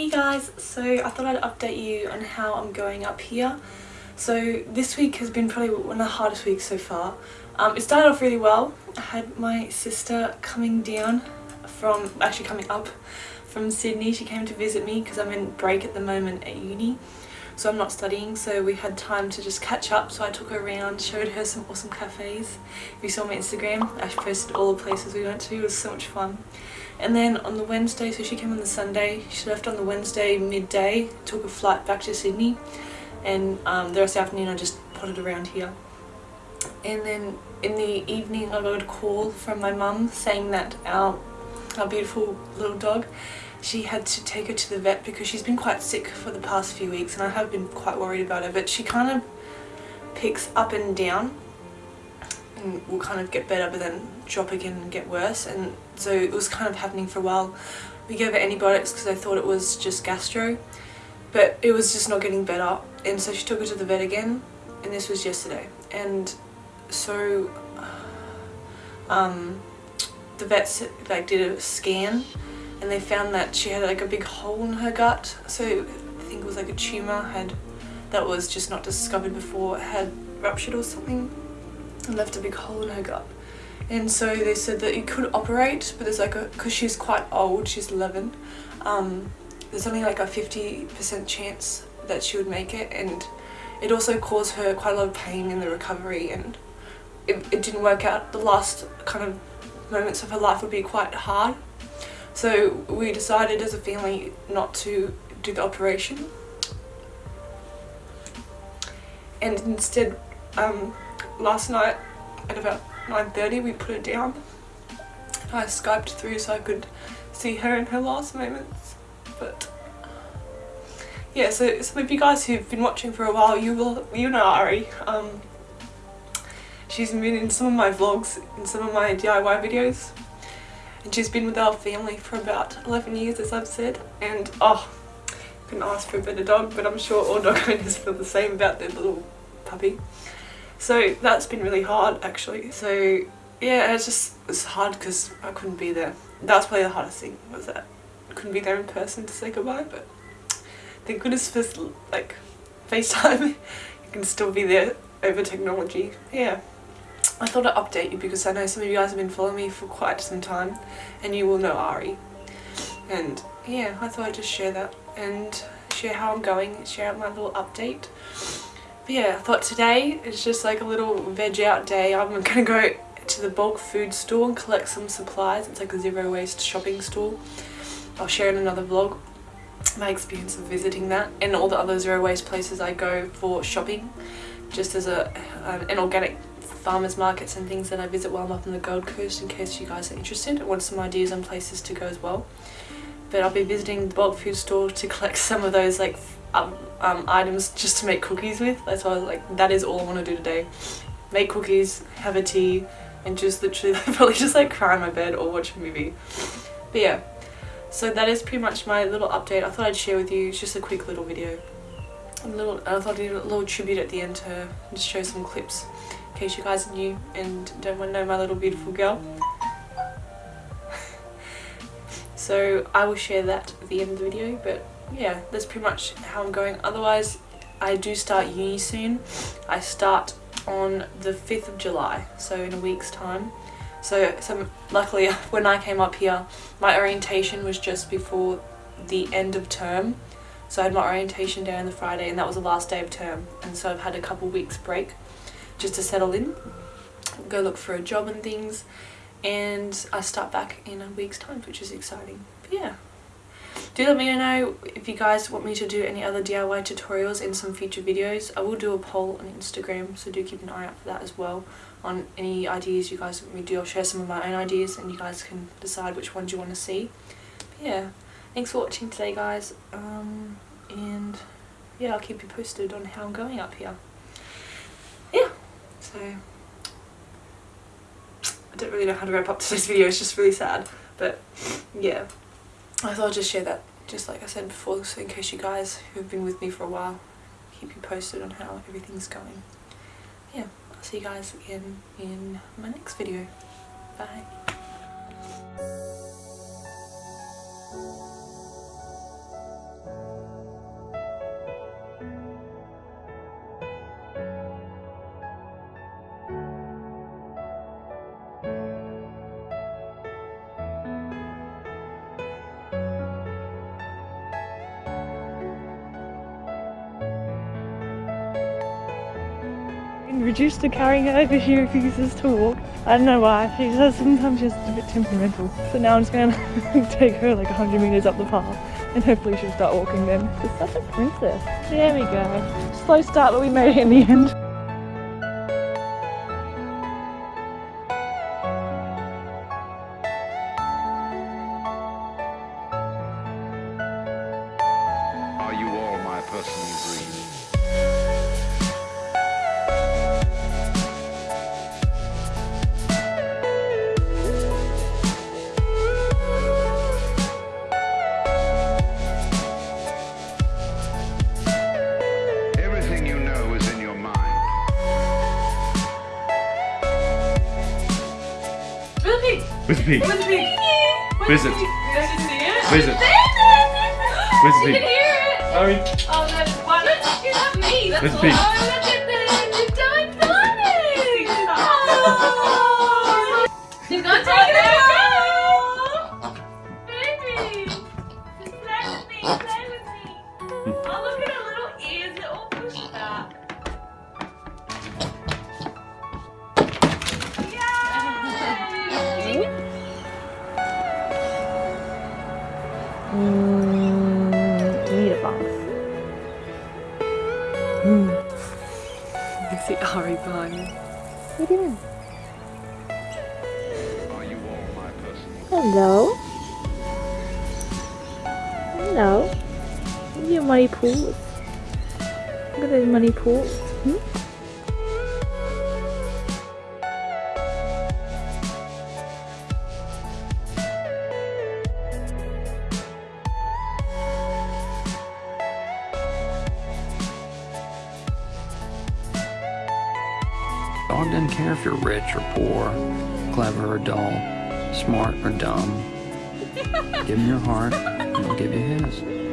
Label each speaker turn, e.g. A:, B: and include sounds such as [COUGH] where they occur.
A: Hey guys, so I thought I'd update you on how I'm going up here. So this week has been probably one of the hardest weeks so far. Um, it started off really well. I had my sister coming down from, actually coming up from Sydney. She came to visit me because I'm in break at the moment at uni. So I'm not studying, so we had time to just catch up. So I took her around, showed her some awesome cafes. If you saw my Instagram, I posted all the places we went to. It was so much fun. And then on the Wednesday, so she came on the Sunday, she left on the Wednesday midday, took a flight back to Sydney, and um, the rest of the afternoon I just potted around here. And then in the evening I got a call from my mum saying that our, our beautiful little dog, she had to take her to the vet because she's been quite sick for the past few weeks and I have been quite worried about her, but she kind of picks up and down and will kind of get better but then drop again and get worse. And so it was kind of happening for a while. We gave her antibiotics because I thought it was just gastro but it was just not getting better. And so she took her to the vet again and this was yesterday. And so um, the vets like did a scan and they found that she had like a big hole in her gut. So I think it was like a tumour had that was just not discovered before had ruptured or something and left a big hole in her gut. And so they said that you could operate but there's like a because she's quite old she's 11 um, there's only like a 50% chance that she would make it and it also caused her quite a lot of pain in the recovery and it, it didn't work out. The last kind of moments of her life would be quite hard. So we decided as a family not to do the operation. And instead um, last night at about 9.30 we put it down. I skyped through so I could see her in her last moments. But yeah, so some of you guys who've been watching for a while, you will you know Ari. Um, she's been in some of my vlogs, in some of my DIY videos. And she's been with our family for about 11 years as I've said. And oh, couldn't ask for a better dog, but I'm sure all dog owners feel the same about their little puppy. So that's been really hard actually. So yeah, it's just it's hard because I couldn't be there. That's probably the hardest thing was that I couldn't be there in person to say goodbye. But thank goodness for like FaceTime, [LAUGHS] you can still be there over technology. Yeah. I thought I'd update you because I know some of you guys have been following me for quite some time and you will know Ari. And yeah, I thought I'd just share that and share how I'm going, share out my little update. Yeah, I thought today is just like a little veg out day. I'm gonna go to the bulk food store and collect some supplies. It's like a zero waste shopping store. I'll share in another vlog my experience of visiting that and all the other zero waste places I go for shopping just as a an organic farmers markets and things that I visit while I'm up on the Gold Coast in case you guys are interested. I want some ideas on places to go as well. But I'll be visiting the bulk food store to collect [LAUGHS] some of those like um, um, items just to make cookies with. That's why I was like, that is all I want to do today. Make cookies, have a tea, and just literally [LAUGHS] probably just like cry in my bed or watch a movie. But yeah, so that is pretty much my little update. I thought I'd share with you. It's just a quick little video. A little, I thought I'd do a little tribute at the end to just show some clips in case you guys are new and don't want to know my little beautiful girl. [LAUGHS] so I will share that at the end of the video, but yeah, that's pretty much how I'm going. Otherwise, I do start uni soon. I start on the 5th of July, so in a week's time. So, so luckily [LAUGHS] when I came up here, my orientation was just before the end of term. So I had my orientation day on the Friday and that was the last day of term. And so I've had a couple weeks break just to settle in, go look for a job and things. And I start back in a week's time, which is exciting. But yeah do let me know if you guys want me to do any other DIY tutorials in some future videos. I will do a poll on Instagram so do keep an eye out for that as well on any ideas you guys want me to do. I'll share some of my own ideas and you guys can decide which ones you want to see. But yeah, thanks for watching today guys um, and yeah I'll keep you posted on how I'm going up here. Yeah, so I don't really know how to wrap up [LAUGHS] today's video, it's just really sad but yeah. I thought I'd just share that, just like I said before, so in case you guys who've been with me for a while, keep you posted on how everything's going. Yeah, I'll see you guys again in my next video. Bye. Reduced to carrying her because she refuses to walk. I don't know why. She says sometimes she's a bit temperamental. So now I'm just gonna [LAUGHS] take her like 100 meters up the path and hopefully she'll start walking then. She's such a princess. There we go. Slow start, but we made it in the end.
B: Are you all my personal dream?
C: Pig?
D: Where's the pig?
C: Where's the pig?
D: Where's it?
C: Did you see it?
D: Where's it? Where's the
C: You
D: pig?
C: can hear it.
D: Sorry.
C: Oh no, why not just do that me? That's
D: Where's the
C: all.
D: pig?
C: Oh, look at them. They've done it. Oh. She's gonna take it
A: Need box. Mmm.
C: You see Ari behind me.
A: What are you doing?
B: Are you all my
A: Hello. Hello. Look at your muddy pools. Look at those money pools. Hmm?
E: Doesn't care if you're rich or poor, clever or dull, smart or dumb. [LAUGHS] give him your heart, and he'll give you his.